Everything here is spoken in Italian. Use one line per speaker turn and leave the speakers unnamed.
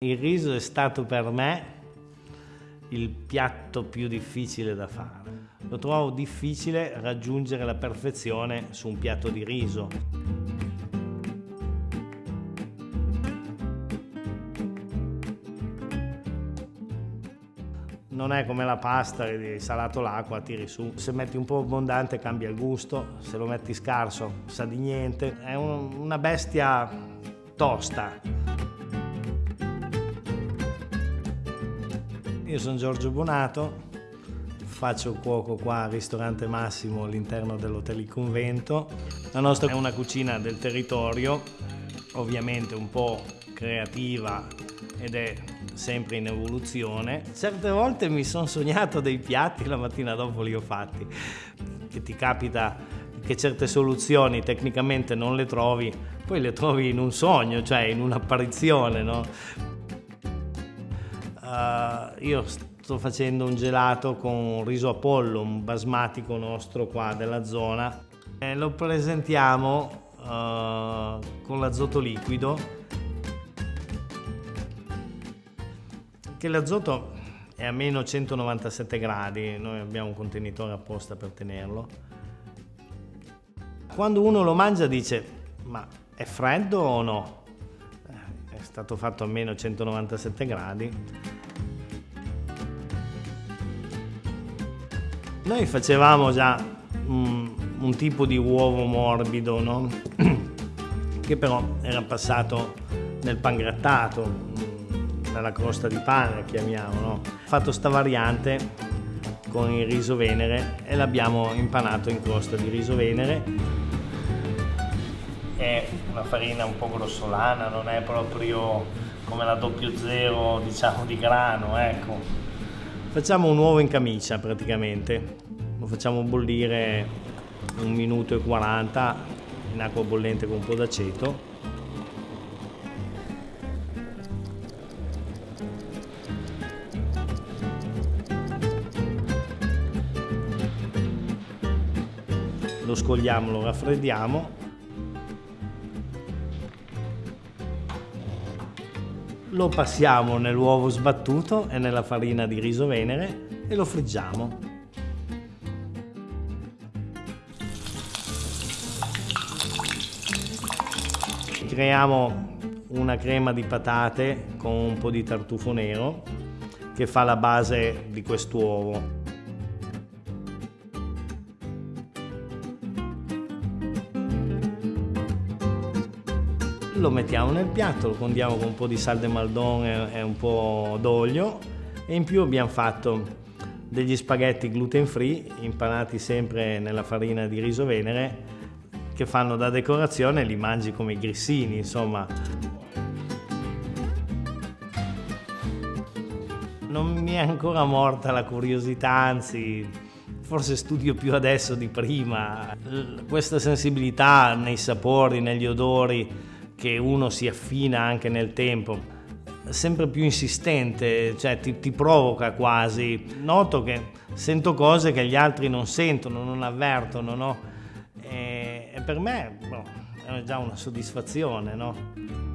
Il riso è stato per me il piatto più difficile da fare. Lo trovo difficile raggiungere la perfezione su un piatto di riso. Non è come la pasta, salato l'acqua, tiri su. Se metti un po' abbondante cambia il gusto, se lo metti scarso sa di niente. È un- una bestia tosta. Io sono Giorgio Bonato, faccio cuoco qua al ristorante Massimo all'interno dell'Hotel Il Convento. La nostra è una cucina del territorio, ovviamente un po' creativa ed è sempre in evoluzione. Certe volte mi sono sognato dei piatti, la mattina dopo li ho fatti. Che ti capita che certe soluzioni tecnicamente non le trovi, poi le trovi in un sogno, cioè in un'apparizione, no? Uh, io sto facendo un gelato con riso Apollo, un basmatico nostro qua della zona. E lo presentiamo uh, con l'azoto liquido, che l'azoto è a meno 197 gradi, noi abbiamo un contenitore apposta per tenerlo. Quando uno lo mangia dice, ma è freddo o no? È stato fatto a meno 197 gradi. Noi facevamo già un, un tipo di uovo morbido, no? che però era passato nel pangrattato, mm, nella crosta di pane, chiamiamo. No? Fatto sta variante con il riso venere e l'abbiamo impanato in crosta di riso venere. È una farina un po' grossolana, non è proprio come la doppio zero, diciamo, di grano, ecco. Facciamo un uovo in camicia praticamente, lo facciamo bollire un minuto e 40 in acqua bollente con un po' d'aceto. Lo scogliamo, lo raffreddiamo. Lo passiamo nell'uovo sbattuto e nella farina di riso venere e lo friggiamo. Creiamo una crema di patate con un po' di tartufo nero che fa la base di quest'uovo. Lo mettiamo nel piatto, lo condiamo con un po' di sal de maldon e un po' d'olio e in più abbiamo fatto degli spaghetti gluten free impanati sempre nella farina di riso venere che fanno da decorazione e li mangi come i grissini, insomma. Non mi è ancora morta la curiosità, anzi, forse studio più adesso di prima. Questa sensibilità nei sapori, negli odori, che uno si affina anche nel tempo, sempre più insistente, cioè ti, ti provoca quasi. Noto che sento cose che gli altri non sentono, non avvertono, no? E, e per me boh, è già una soddisfazione, no?